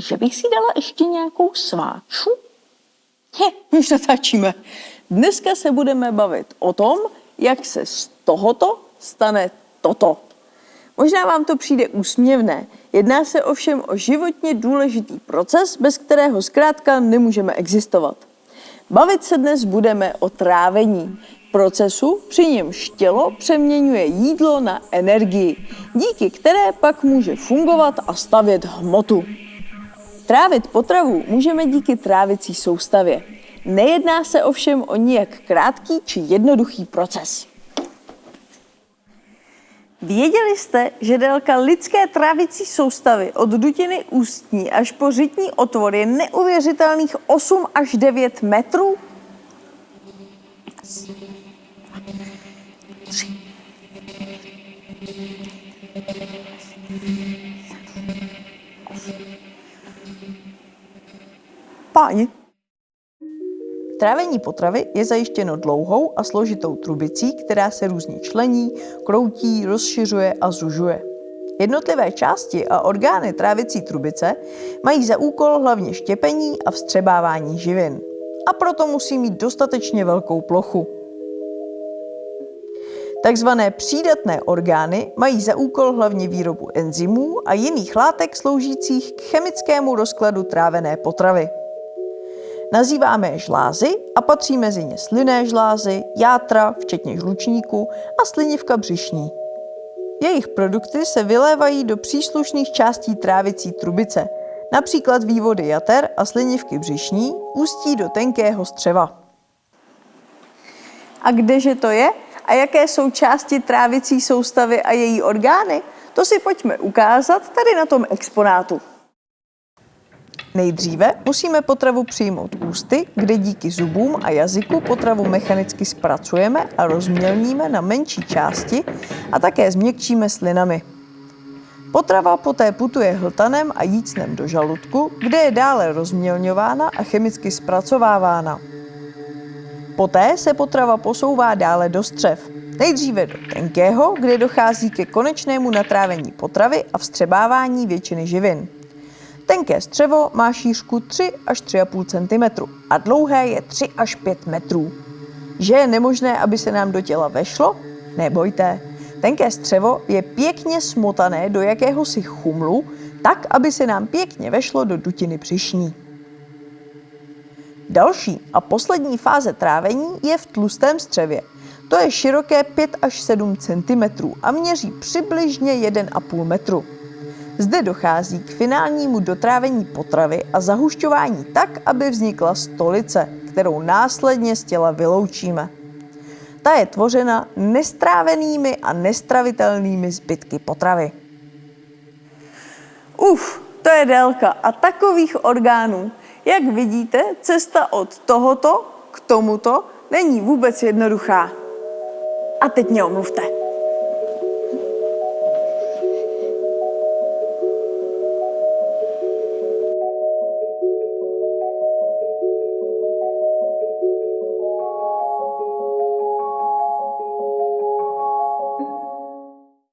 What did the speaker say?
že bych si dala ještě nějakou sváču? He, už natáčíme. Dneska se budeme bavit o tom, jak se z tohoto stane toto. Možná vám to přijde úsměvné, jedná se ovšem o životně důležitý proces, bez kterého zkrátka nemůžeme existovat. Bavit se dnes budeme o trávení, procesu, při němž tělo přeměňuje jídlo na energii, díky které pak může fungovat a stavět hmotu. Trávit potravu můžeme díky trávicí soustavě. Nejedná se ovšem o nijak krátký či jednoduchý proces. Věděli jste, že délka lidské trávicí soustavy od dutiny ústní až po řitní otvor je neuvěřitelných 8 až 9 metrů? Páni. Trávení potravy je zajištěno dlouhou a složitou trubicí, která se různě člení, kroutí, rozšiřuje a zužuje. Jednotlivé části a orgány trávicí trubice mají za úkol hlavně štěpení a vstřebávání živin. A proto musí mít dostatečně velkou plochu. Takzvané přídatné orgány mají za úkol hlavně výrobu enzymů a jiných látek sloužících k chemickému rozkladu trávené potravy. Nazýváme je žlázy a patří mezi ně slinné žlázy, játra, včetně žlučníku a slinivka břišní. Jejich produkty se vylévají do příslušných částí trávicí trubice, například vývody jater a slinivky břišní ústí do tenkého střeva. A kdeže to je? A jaké jsou části trávicí soustavy a její orgány? To si pojďme ukázat tady na tom exponátu. Nejdříve musíme potravu přijmout ústy, kde díky zubům a jazyku potravu mechanicky zpracujeme a rozmělníme na menší části a také změkčíme slinami. Potrava poté putuje hltanem a jícnem do žaludku, kde je dále rozmělňována a chemicky zpracovávána. Poté se potrava posouvá dále do střev. Nejdříve do tenkého, kde dochází ke konečnému natrávení potravy a vstřebávání většiny živin. Tenké střevo má šířku 3 až 3,5 cm a dlouhé je 3 až 5 metrů. Že je nemožné, aby se nám do těla vešlo? Nebojte. Tenké střevo je pěkně smotané do jakéhosi chumlu, tak, aby se nám pěkně vešlo do dutiny břišní. Další a poslední fáze trávení je v tlustém střevě. To je široké 5 až 7 cm a měří přibližně 1,5 metru. Zde dochází k finálnímu dotrávení potravy a zahušťování tak, aby vznikla stolice, kterou následně z těla vyloučíme. Ta je tvořena nestrávenými a nestravitelnými zbytky potravy. Uf, to je délka a takových orgánů. Jak vidíte, cesta od tohoto k tomuto není vůbec jednoduchá. A teď mě omluvte.